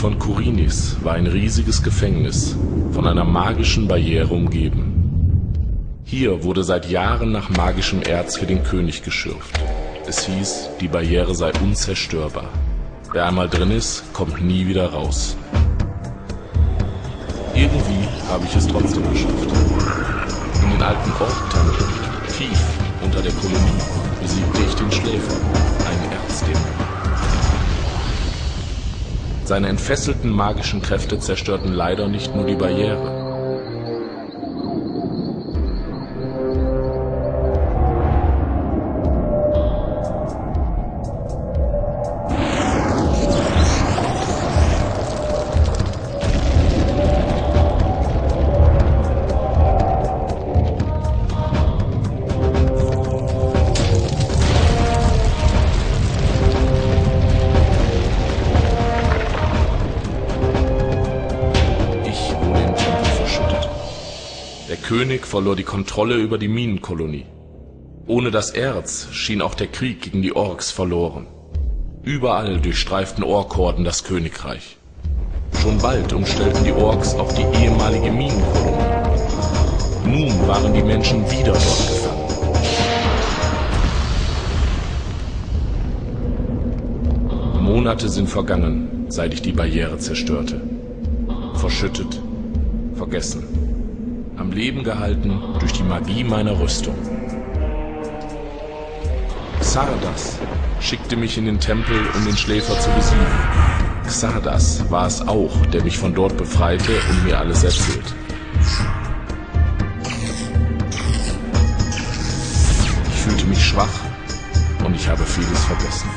von Korinis war ein riesiges Gefängnis, von einer magischen Barriere umgeben. Hier wurde seit Jahren nach magischem Erz für den König geschürft. Es hieß, die Barriere sei unzerstörbar. Wer einmal drin ist, kommt nie wieder raus. Irgendwie habe ich es trotzdem geschafft. In den alten Orktunnel, tief unter der Kolonie, besiegte ich den Schläfer, einen Erzdämon. Seine entfesselten magischen Kräfte zerstörten leider nicht nur die Barriere. König verlor die Kontrolle über die Minenkolonie. Ohne das Erz schien auch der Krieg gegen die Orks verloren. Überall durchstreiften Orkhorden das Königreich. Schon bald umstellten die Orks auch die ehemalige Minenkolonie. Nun waren die Menschen wieder dort gefangen. Monate sind vergangen, seit ich die Barriere zerstörte. Verschüttet, vergessen. Am Leben gehalten durch die Magie meiner Rüstung. Xardas schickte mich in den Tempel, um den Schläfer zu besiegen. Xardas war es auch, der mich von dort befreite und mir alles erzählt. Ich fühlte mich schwach und ich habe vieles vergessen.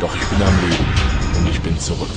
Doch ich bin am Leben und ich bin zurück.